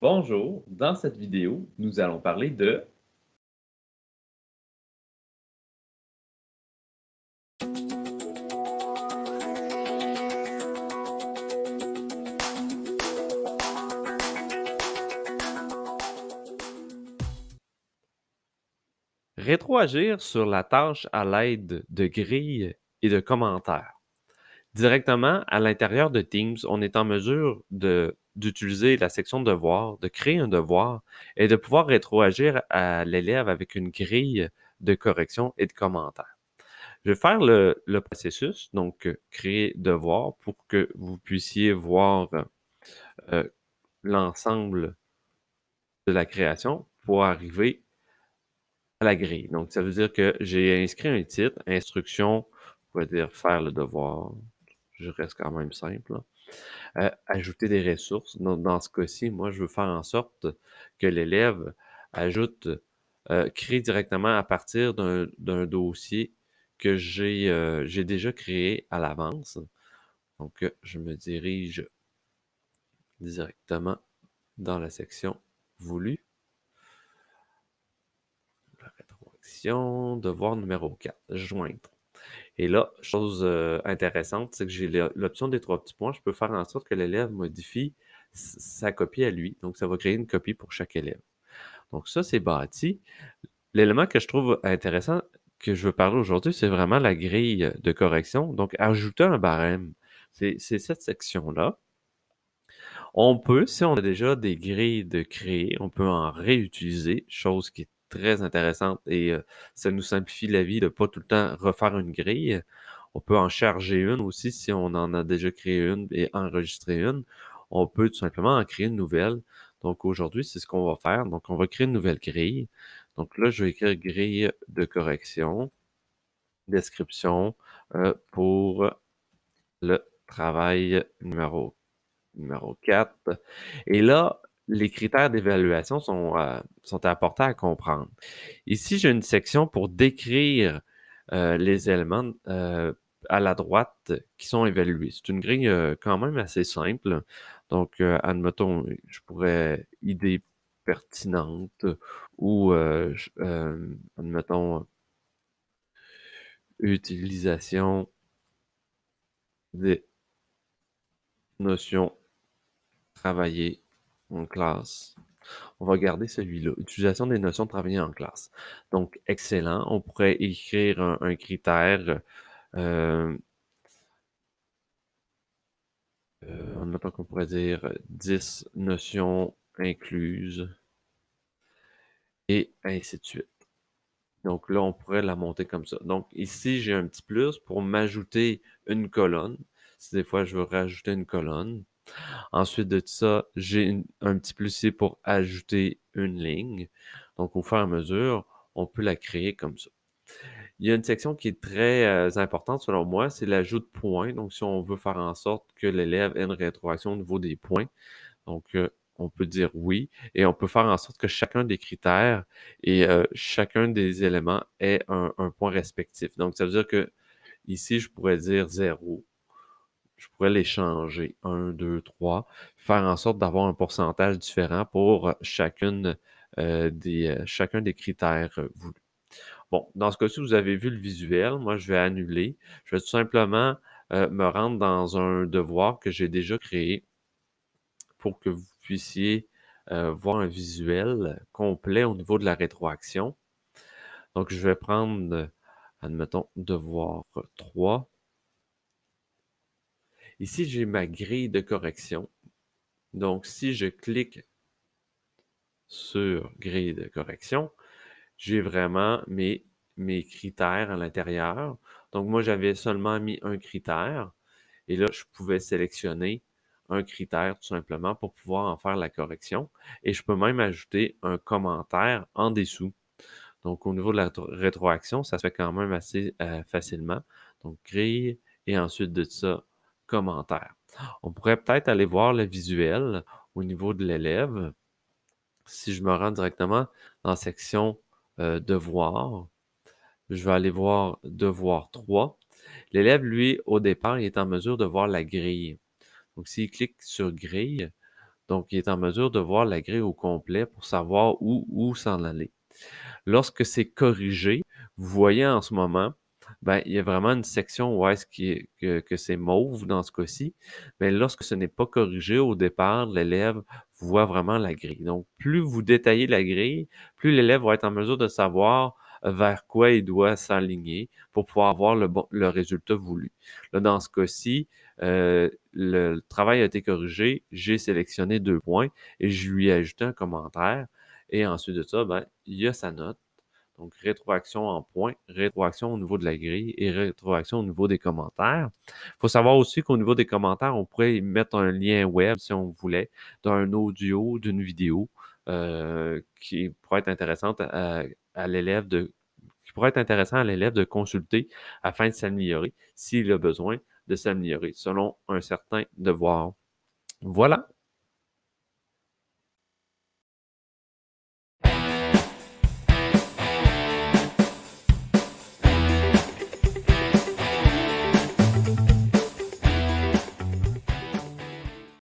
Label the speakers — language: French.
Speaker 1: Bonjour, dans cette vidéo, nous allons parler de rétroagir sur la tâche à l'aide de grilles et de commentaires. Directement à l'intérieur de Teams, on est en mesure d'utiliser la section devoir, de créer un devoir et de pouvoir rétroagir à l'élève avec une grille de correction et de commentaires. Je vais faire le, processus, donc créer devoir pour que vous puissiez voir euh, l'ensemble de la création pour arriver à la grille. Donc, ça veut dire que j'ai inscrit un titre, instruction, on va dire faire le devoir, je reste quand même simple. Euh, ajouter des ressources. Dans, ce cas-ci, moi, je veux faire en sorte que l'élève ajoute, euh, crée directement à partir d'un dossier que euh, j'ai déjà créé à l'avance. Donc, je me dirige directement dans la section voulu. La rétroaction, devoir numéro 4, joindre. Et là, chose euh, intéressante, c'est que j'ai l'option des trois petits points. Je peux faire en sorte que l'élève modifie sa copie à lui. Donc, ça va créer une copie pour chaque élève. Donc, ça, c'est bâti. L'élément que je trouve intéressant que je veux parler aujourd'hui, c'est vraiment la grille de correction. Donc, ajouter un barème. C'est cette section-là. On peut, si on a déjà des grilles de créer, on peut en réutiliser, chose qui est très intéressante et ça nous simplifie la vie de ne pas tout le temps refaire une grille. On peut en charger une aussi si on en a déjà créé une et enregistrer une. On peut tout simplement en créer une nouvelle. Donc aujourd'hui, c'est ce qu'on va faire. Donc on va créer une nouvelle grille. Donc là, je vais écrire grille de correction, description pour le travail numéro, numéro 4. Et là, les critères d'évaluation sont, euh, sont importants à comprendre. Ici, j'ai une section pour décrire euh, les éléments euh, à la droite qui sont évalués. C'est une grille quand même assez simple. Donc, admettons, je pourrais idée pertinente ou, admettons, utilisation des notions travaillées en classe. On va garder celui-là. Utilisation des notions de travailler en classe. Donc, excellent. On pourrait écrire un, critère. Euh, euh, qu'on pourrait dire 10 notions incluses. Et ainsi de suite. Donc là, on pourrait la monter comme ça. Donc ici, j'ai un petit plus pour m'ajouter une colonne. Si des fois je veux rajouter une colonne, Ensuite de ça, j'ai un petit plus ici pour ajouter une ligne. Donc, au fur et à mesure, on peut la créer comme ça. Il y a une section qui est très euh, importante selon moi, c'est l'ajout de points. Donc, si on veut faire en sorte que l'élève ait une rétroaction au niveau des points, donc euh, on peut dire oui, et on peut faire en sorte que chacun des critères et euh, chacun des éléments ait un, point respectif. Donc, ça veut dire que ici, je pourrais dire 0, je pourrais les changer. 1, 2, 3. Faire en sorte d'avoir un pourcentage différent pour chacune, euh, des, euh, chacun des critères euh, voulus. Bon, dans ce cas-ci, vous avez vu le visuel. Moi, je vais annuler. Je vais tout simplement me rendre dans un devoir que j'ai déjà créé pour que vous puissiez voir un visuel complet au niveau de la rétroaction. Donc, je vais prendre, admettons, devoir 3. Ici, j'ai ma grille de correction. Donc, si je clique sur grille de correction, j'ai vraiment mes, mes critères à l'intérieur. Donc, moi, j'avais seulement mis un critère. Et là, je pouvais sélectionner un critère tout simplement pour pouvoir en faire la correction. Et je peux même ajouter un commentaire en dessous. Donc, au niveau de la rétroaction, ça se fait quand même assez euh, facilement. Donc, grille et ensuite de ça, commentaires. On pourrait peut-être aller voir le visuel au niveau de l'élève. Si je me rends directement dans la section euh, Devoir, je vais aller voir Devoir 3. L'élève, lui, au départ, il est en mesure de voir la grille. Donc, s'il clique sur grille, Donc, il est en mesure de voir la grille au complet pour savoir où, où s'en aller. Lorsque c'est corrigé, vous voyez en ce moment, ben, il y a vraiment une section où est-ce que, que c'est mauve dans ce cas-ci. Mais lorsque ce n'est pas corrigé au départ, l'élève voit vraiment la grille. Donc, plus vous détaillez la grille, plus l'élève va être en mesure de savoir vers quoi il doit s'aligner pour pouvoir avoir le, bon, le résultat voulu. Là, dans ce cas-ci, euh, le travail a été corrigé, j'ai sélectionné deux points et je lui ai ajouté un commentaire. Et ensuite de ça, ben, il y a sa note. Donc, rétroaction en points, rétroaction au niveau de la grille et rétroaction au niveau des commentaires. Il faut savoir aussi qu'au niveau des commentaires, on pourrait mettre un lien web si on voulait, d'un audio, d'une vidéo, euh, qui pourrait être intéressante à, à l'élève de qui pourrait être intéressant à l'élève de consulter afin de s'améliorer s'il a besoin de s'améliorer selon un certain devoir. Voilà,